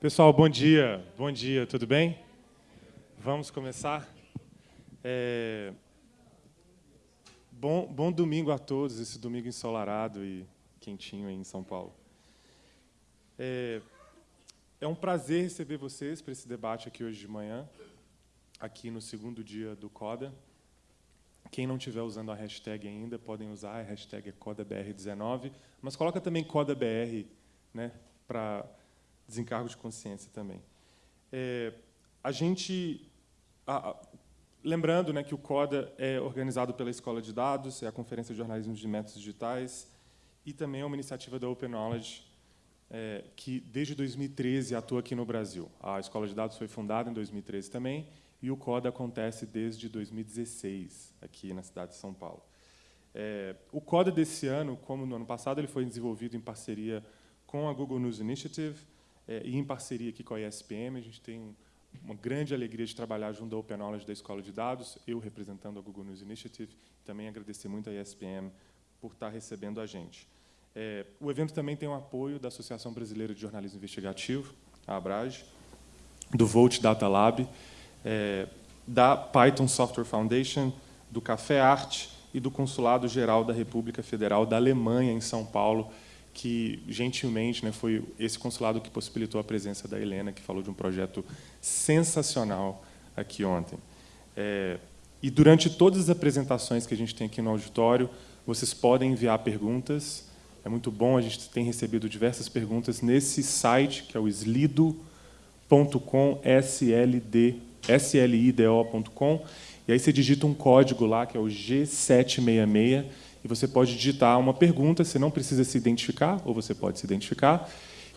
Pessoal, bom dia. Bom dia, tudo bem? Vamos começar? É... Bom, bom domingo a todos, esse domingo ensolarado e quentinho aí em São Paulo. É, é um prazer receber vocês para esse debate aqui hoje de manhã, aqui no segundo dia do CODA. Quem não estiver usando a hashtag ainda, podem usar, a hashtag é CODABR19, mas coloca também CODABR né, para desencargo de consciência também. É, a gente, a, a, lembrando né, que o CODA é organizado pela Escola de Dados, é a Conferência de Jornalismo de Métodos Digitais, e também é uma iniciativa da Open Knowledge, é, que desde 2013 atua aqui no Brasil. A Escola de Dados foi fundada em 2013 também, e o CODA acontece desde 2016, aqui na cidade de São Paulo. É, o CODA desse ano, como no ano passado, ele foi desenvolvido em parceria com a Google News Initiative, é, e em parceria aqui com a ESPM, a gente tem uma grande alegria de trabalhar junto ao Open Knowledge da Escola de Dados, eu representando a Google News Initiative, também agradecer muito a ESPM por estar recebendo a gente. É, o evento também tem o apoio da Associação Brasileira de Jornalismo Investigativo, a ABRAGE, do Volt Data Lab, é, da Python Software Foundation, do Café Arte e do Consulado Geral da República Federal da Alemanha, em São Paulo, que gentilmente né, foi esse consulado que possibilitou a presença da Helena, que falou de um projeto sensacional aqui ontem. É, e durante todas as apresentações que a gente tem aqui no auditório, vocês podem enviar perguntas. É muito bom, a gente tem recebido diversas perguntas nesse site, que é o slido.com, SLD, slido.com, e aí você digita um código lá, que é o G766, e você pode digitar uma pergunta, você não precisa se identificar, ou você pode se identificar,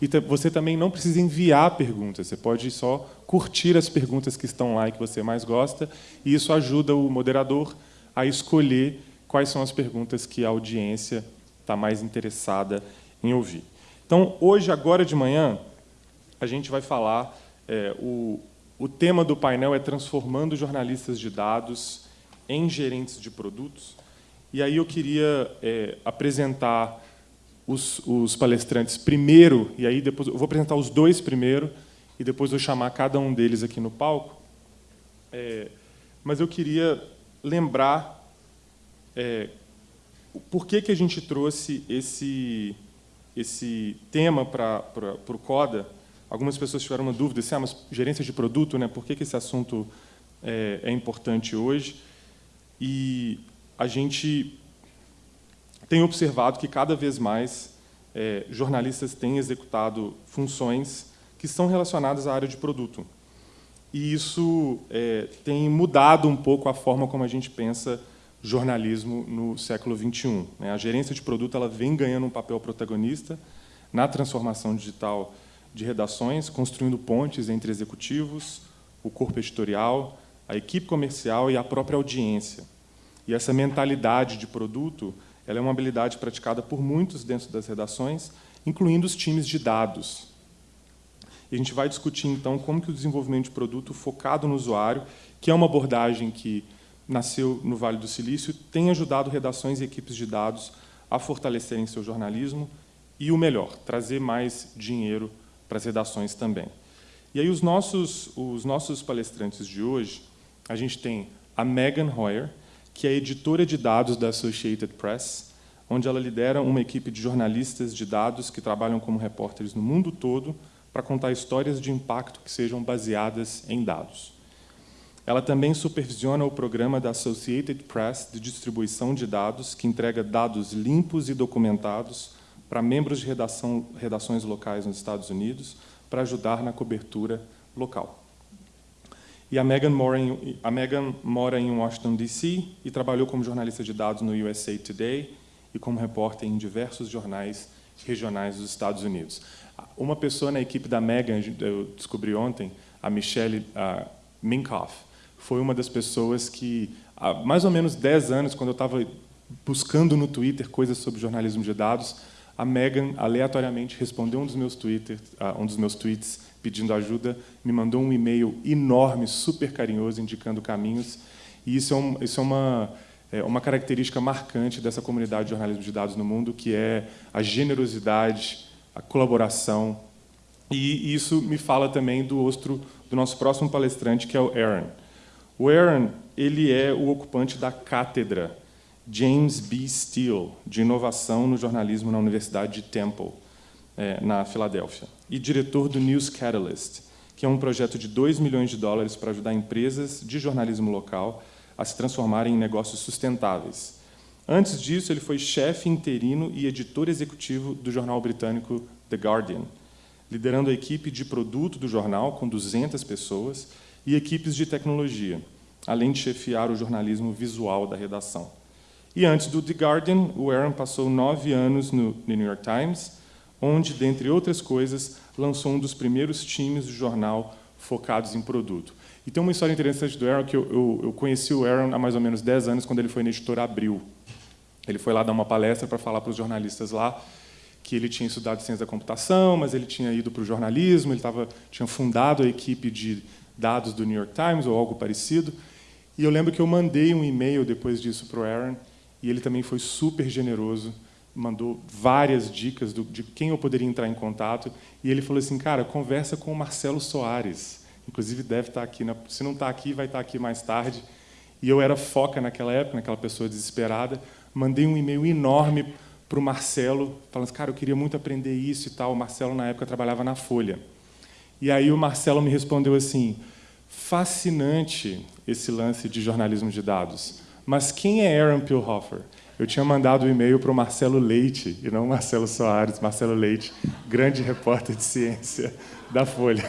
e você também não precisa enviar perguntas, você pode só curtir as perguntas que estão lá e que você mais gosta, e isso ajuda o moderador a escolher quais são as perguntas que a audiência está mais interessada em ouvir. Então, hoje, agora de manhã, a gente vai falar, é, o, o tema do painel é Transformando jornalistas de dados em gerentes de produtos, e aí eu queria é, apresentar os, os, palestrantes primeiro, e aí depois eu vou apresentar os dois primeiro, e depois vou chamar cada um deles aqui no palco. É, mas eu queria lembrar é, por que, que a gente trouxe esse, esse tema para o CODA. Algumas pessoas tiveram uma dúvida, assim, ah, mas gerência de produto, né, por que, que esse assunto é, é importante hoje? E a gente tem observado que cada vez mais é, jornalistas têm executado funções que são relacionadas à área de produto. E isso é, tem mudado um pouco a forma como a gente pensa jornalismo no século XXI. Né? A gerência de produto ela vem ganhando um papel protagonista na transformação digital de redações, construindo pontes entre executivos, o corpo editorial, a equipe comercial e a própria audiência. E essa mentalidade de produto ela é uma habilidade praticada por muitos dentro das redações, incluindo os times de dados. E a gente vai discutir, então, como que o desenvolvimento de produto focado no usuário, que é uma abordagem que nasceu no Vale do Silício, tem ajudado redações e equipes de dados a fortalecerem seu jornalismo e, o melhor, trazer mais dinheiro para as redações também. E aí os nossos, os nossos palestrantes de hoje, a gente tem a Megan Hoyer, que é editora de dados da Associated Press, onde ela lidera uma equipe de jornalistas de dados que trabalham como repórteres no mundo todo para contar histórias de impacto que sejam baseadas em dados. Ela também supervisiona o programa da Associated Press de distribuição de dados, que entrega dados limpos e documentados para membros de redação, redações locais nos Estados Unidos, para ajudar na cobertura local. E a Megan, mora em, a Megan mora em Washington, D.C. e trabalhou como jornalista de dados no USA Today e como repórter em diversos jornais regionais dos Estados Unidos. Uma pessoa na equipe da Megan, eu descobri ontem, a Michelle uh, Minkoff, foi uma das pessoas que, há mais ou menos 10 anos, quando eu estava buscando no Twitter coisas sobre jornalismo de dados, a Megan aleatoriamente respondeu um dos meus, Twitter, uh, um dos meus tweets pedindo ajuda, me mandou um e-mail enorme, super carinhoso, indicando caminhos. E isso é, um, isso é uma, é uma característica marcante dessa comunidade de jornalismo de dados no mundo, que é a generosidade, a colaboração E isso me fala também do outro, do nosso próximo palestrante, que é o Aaron. O Aaron, ele é o ocupante da cátedra James B. Steele, de inovação no jornalismo na Universidade de Temple, é, na Filadélfia, e diretor do News Catalyst, que é um projeto de 2 milhões de dólares para ajudar empresas de jornalismo local a se transformarem em negócios sustentáveis. Antes disso, ele foi chefe interino e editor executivo do jornal britânico The Guardian, liderando a equipe de produto do jornal, com 200 pessoas, e equipes de tecnologia, além de chefiar o jornalismo visual da redação. E antes do The Guardian, o Aaron passou nove anos no New York Times, onde, dentre outras coisas, lançou um dos primeiros times do jornal focados em produto. E tem uma história interessante do Aaron, que eu, eu, eu conheci o Aaron há mais ou menos 10 anos, quando ele foi na editora Abril. Ele foi lá dar uma palestra para falar para os jornalistas lá que ele tinha estudado ciência da computação, mas ele tinha ido para o jornalismo, ele tava, tinha fundado a equipe de dados do New York Times ou algo parecido. E eu lembro que eu mandei um e-mail depois disso para o Aaron, e ele também foi super generoso, mandou várias dicas do, de quem eu poderia entrar em contato, e ele falou assim, cara, conversa com o Marcelo Soares, inclusive deve estar aqui, na, se não está aqui, vai estar aqui mais tarde. E eu era foca naquela época, naquela pessoa desesperada, mandei um e-mail enorme para o Marcelo, falando assim, cara, eu queria muito aprender isso e tal. O Marcelo, na época, trabalhava na Folha. E aí o Marcelo me respondeu assim, fascinante esse lance de jornalismo de dados, mas quem é Aaron Pilhofer? Eu tinha mandado o um e-mail para o Marcelo Leite, e não Marcelo Soares, Marcelo Leite, grande repórter de ciência da Folha.